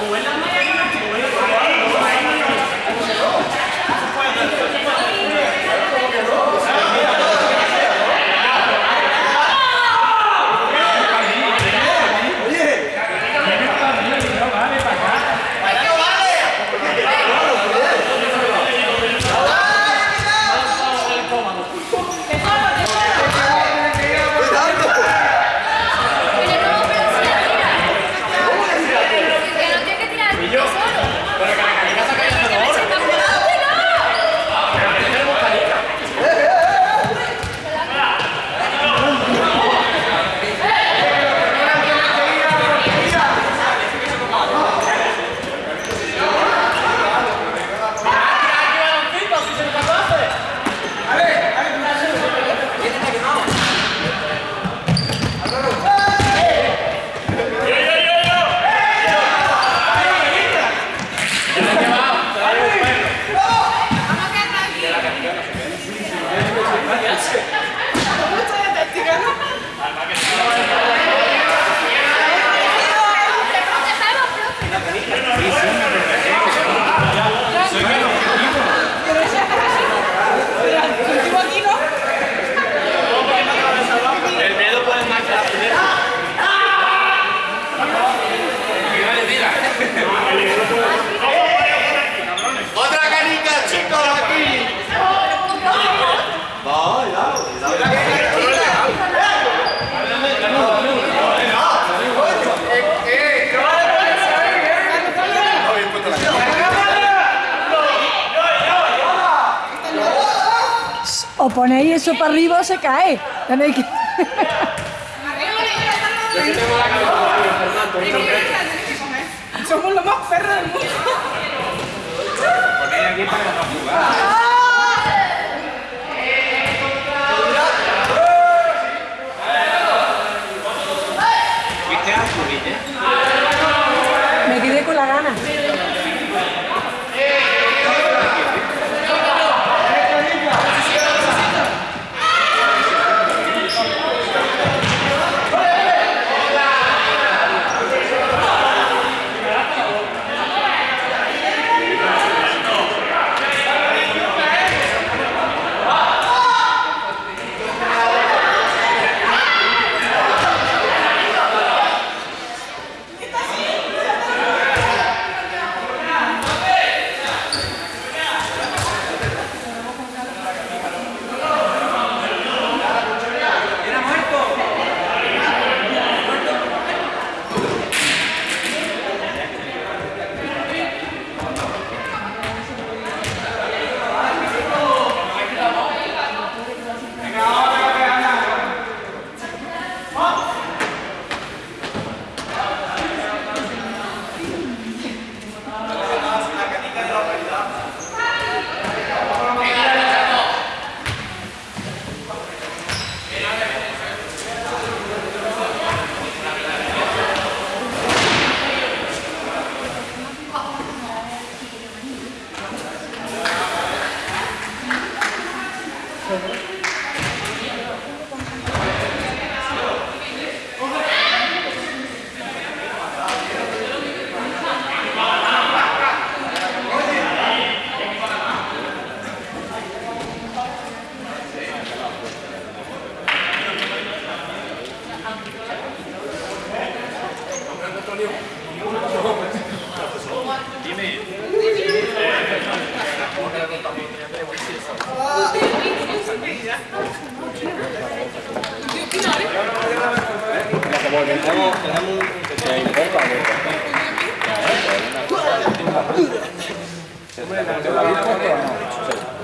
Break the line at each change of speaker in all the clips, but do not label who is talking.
abuela O ponéis eso para arriba o se cae. Tenéis que...
Somos los más perros del mundo.
Ponéis aquí para no jugar.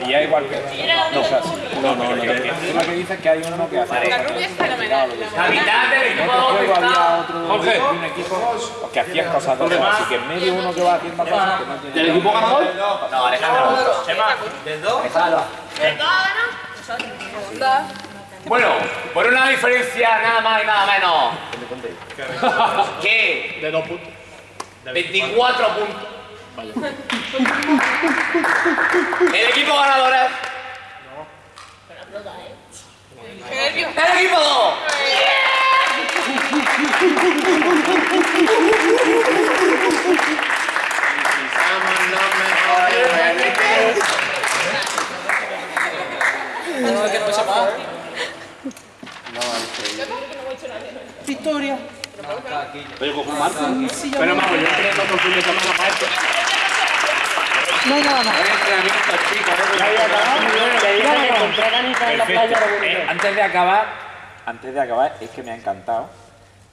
Y ya igual que... No, o sea, no, no, no. Que dices es que hay uno que hace...
La rubia es fenomenal.
Capitán del equipo Jorge.
un equipo que hacía cosas de. Así que en medio uno que va haciendo cosas que no tiene...
¿Del equipo ganador?
No, Alejandro.
Chema.
¿Del 2?
Bueno, por una diferencia nada más y nada menos. que
De dos puntos.
24 puntos. El equipo ganador es.
Qué nervios.
¡El equipo Pero cojo Marco. Pero vamos, yo entreno con fin de semana para esto.
No.
Eh, antes de acabar, antes de acabar, es que me ha encantado.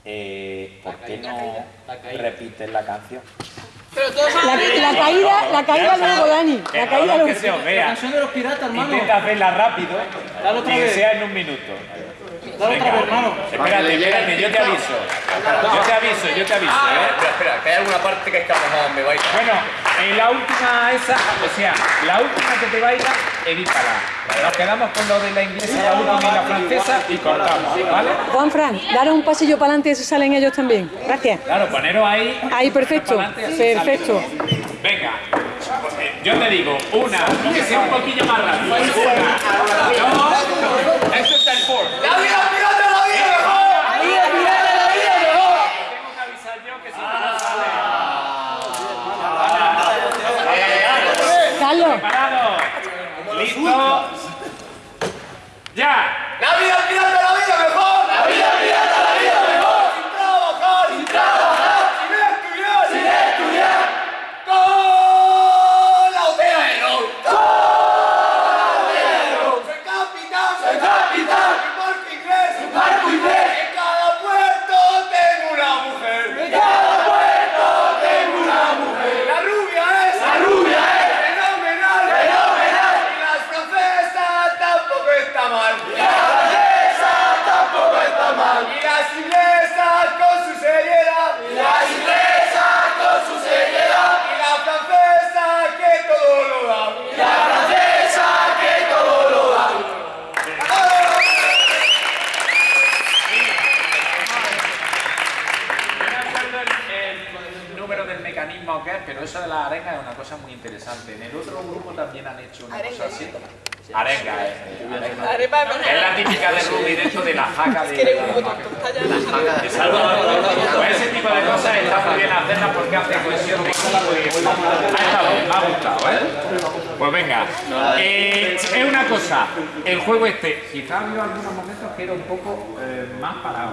Eh, ¿Por qué no repites la canción?
Pero todos
La, la caída, la caída luego, Dani. La caída
lo
luego.
vea.
canción de los piratas, hermano.
Intenta hacerla rápido y que sea en un minuto.
Dale otra vez, hermano.
Espérate, espérate, yo te aviso. Yo te aviso, yo te aviso, ¿eh?
Espera, espera, que hay alguna parte que es que a lo mejor me vais.
Bueno, en la última esa, o sea, la última que te vaya, edítala. Nos quedamos con lo de la inglesa, la última y la francesa y cortamos, ¿vale?
Juan Fran, daros un pasillo para adelante y eso salen ellos también. Gracias.
Claro, poneros ahí.
Ahí, perfecto. Perfecto.
Venga, yo te digo, una, que sea un poquillo más rápido. Una, dos, esto es el four.
¡La vida, pirata, la vida mejor!
Tengo que avisar yo que si no, no sale.
Carlos,
Preparado. Listo. Ya.
¡La
cosa muy interesante. En el otro grupo también han hecho una cosa así. Arenga, eh. arenga.
Arepa
Es la típica de Ruby dentro de la jaca de. Exacto. Pues ese tipo de cosas está muy bien hacerlas porque hace cohesión de equipo y ha estado, me ha gustado, ¿eh? Pues venga, eh, es una cosa, el juego este, quizá ha habido algunos momentos que era un poco eh, más parado,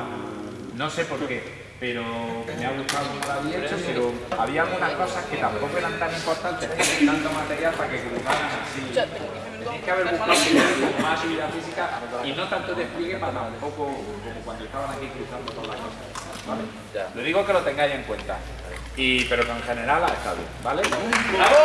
no sé por qué, pero me ha gustado mucho lo había hecho, pero había algunas cosas que tampoco eran tan importantes, tanto material para que colocaran así. Tenéis que haber buscado más actividad física y no tanto despliegue para tampoco como cuando estaban aquí cruzando todas las cosas. ¿vale? Lo digo que lo tengáis en cuenta, y, pero que en general ha estado bien, ¿vale? ¡Bravo!